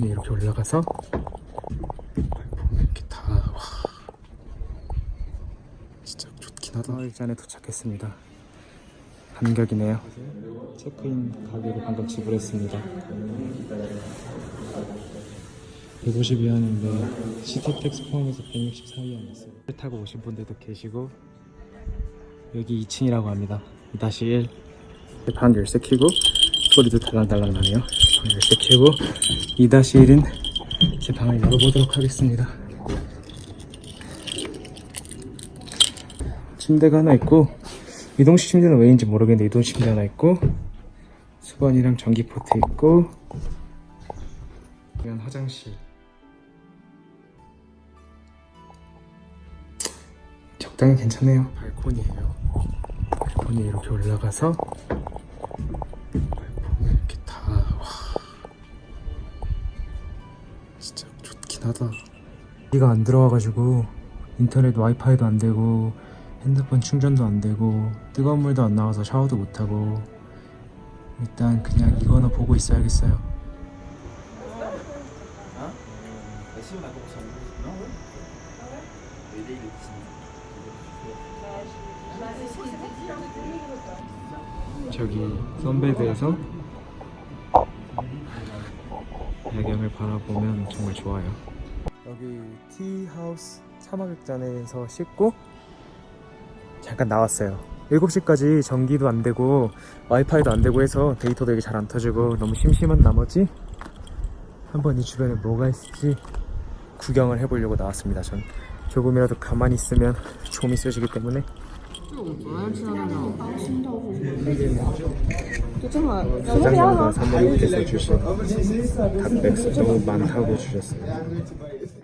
발코니 이렇게 올라가서 이렇게 다 와. 진짜 좋긴 하다. 일잔에 도착했습니다. 감격이네요. 체크인 가격을 방금 지불했습니다. 150위안인데 시티텍스 포함해서 164위안 냈어요. 배 타고 오신 분들도 계시고 여기 2층이라고 합니다. 2-1방 열쇠 켜고 소리도 달랑달랑 나네요 방 열쇠 켜고 2-1은 제 방을 열어보도록 하겠습니다. 침대가 하나 있고 이동식 침대는 왜인지 모르겠는데 이동식 침대 하나 있고 수건이랑 전기포트 있고 이건 화장실. 적당히 괜찮네요. 발코니에요. 발코니 이렇게 올라가서 좋긴 하다 비가 안 들어와가지고 인터넷 와이파이도 안 되고 핸드폰 충전도 안 되고 뜨거운 물도 안 나와서 샤워도 못 하고 일단 그냥 이거나 보고 있어야겠어요. 저기 선베드에서 야경을 바라보면 정말 좋아요. 여기 티하우스 사막극장에서 씻고 잠깐 나왔어요. 7시까지 전기도 안되고 와이파이도 안되고 해서 데이터 되게 잘 안 터지고 너무 심심한 나머지 한번 이 주변에 뭐가 있을지 구경을 해보려고 나왔습니다. 전 조금이라도 가만히 있으면 좀이 쏘지기 때문에. 짜장면과 삼겹살 주신 닭백숙 너무 많다고 주셨어요.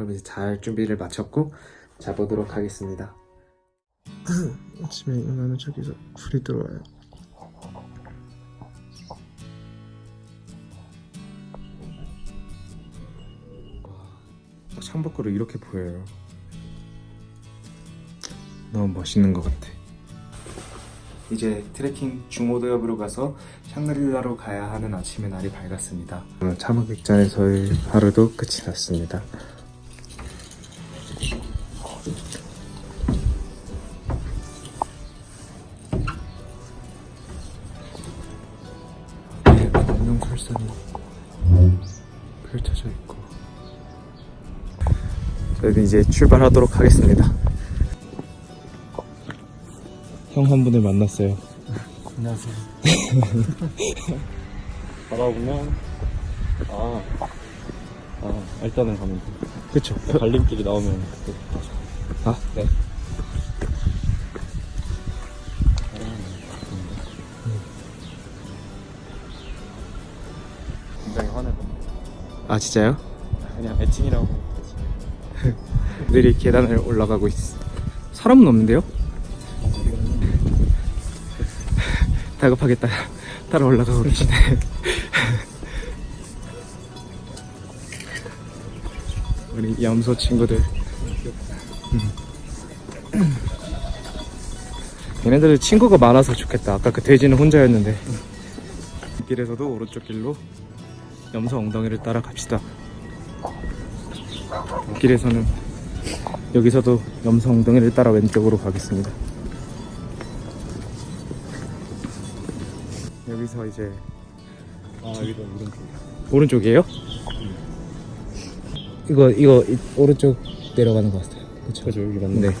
그럼 이제 잘 준비를 마쳤고 자보도록 하겠습니다 아침에 일어나면 저기서 불이 들어와요 와, 창밖으로 이렇게 보여요 너무 멋있는 것 같아. 이제 트레킹 중오도협으로 가서 샹그릴라로 가야 하는 아침의 날이 밝았습니다. 오늘 차막객잔에서의 하루도 끝이 났습니다. 저희는 이제 출발하도록 하겠습니다. 형 한 분을 만났어요. 안녕하세요. 바라보면 아, 아 일단은 가면 돼. 그쵸? 갈림길이 나오면 그때 아, 네. 굉장히 화내고 아, 진짜요? 그냥 애칭이라고 느리 계단을 올라가고 있어. 사람은 없는데요? 다급하게 따라, 따라 올라가고 계시네. 우리 염소 친구들. 음. 얘네들 친구가 많아서 좋겠다. 아까 그 돼지는 혼자였는데. 길에서도 오른쪽 길로 염소 엉덩이를 따라 갑시다. 길에서는 여기서도 염소 엉덩이를 따라 왼쪽으로 가겠습니다. 여기서 이제 아 여기도 오른쪽. 오른쪽이에요? 이거 이거 이- 오른쪽 내려가는 것 같아요. 그렇죠? 그죠 여기 맞네. 네.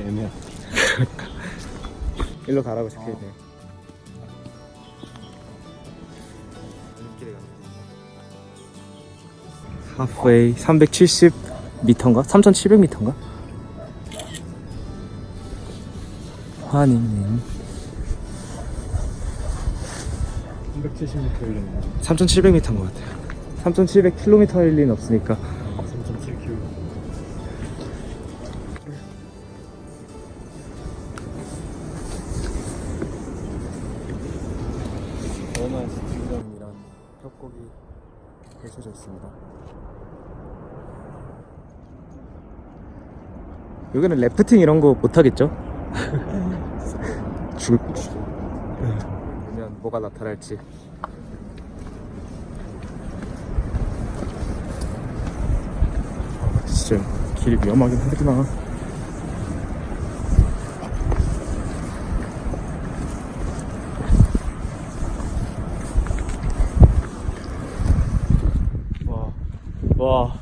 애매해. 일로 가라고 적혀 있네요. 하프웨이 370m인가? 3700m인가? 환희님 370m 일리는 3,700m인 것 같아요 3,700km 일 리는 없으니까 3.7km. 원한 스튜디움이란 협곡이 펼쳐져 있습니다. 여기는 래프팅 이런 거 못 하겠죠? 죽을 보면 뭐가 나타날지. 아, 진짜 길이 위험하긴 하구나. 와.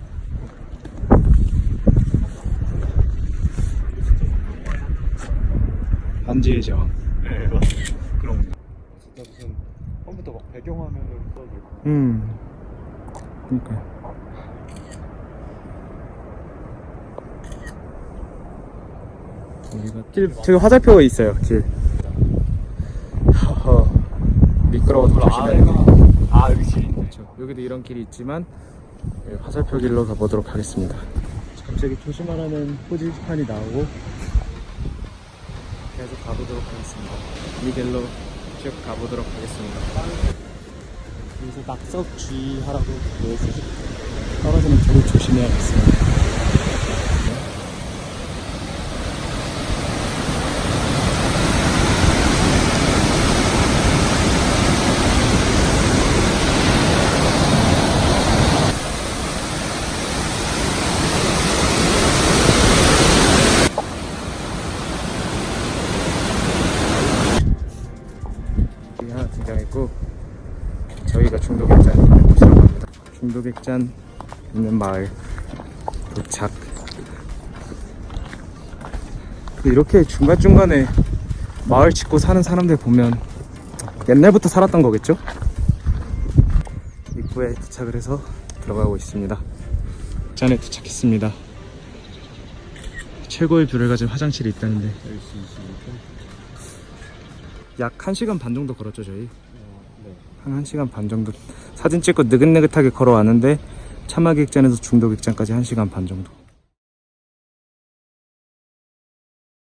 반지의 제왕. 네, 거. 진짜 무슨 처음부터 막 배경화면을 써도 되고. 음. 그니까. 여기가 길, 저기 화살표가 있어요, 길. 허허. 미끄러워서 조심해야 아, 여기 길 있네. 그렇죠. 여기도 이런 길이 있지만 예, 화살표 길로 가보도록 하겠습니다. 갑자기 조심하라는 표지판이 나오고 계속 가보도록 하겠습니다. 이 길로 쭉 가보도록 하겠습니다. 여기서 낙석 주의하라고 되어있어서 떨어지는 쪽을 조심해야겠습니다. 여기 하나 등장했고 저희가 중도객잔 있는 곳이라고 중도객잔 있는 마을 도착. 이렇게 중간중간에 마을 짓고 사는 사람들 보면 옛날부터 살았던 거겠죠? 입구에 도착을 해서 들어가고 있습니다. 잔에 도착했습니다. 최고의 view를 가진 화장실이 있다는데 약 1시간 반 정도 걸었죠 저희 네. 한 1시간 반 정도 사진 찍고 느긋느긋하게 걸어왔는데 차마객잔에서 중도객잔까지 1시간 반 정도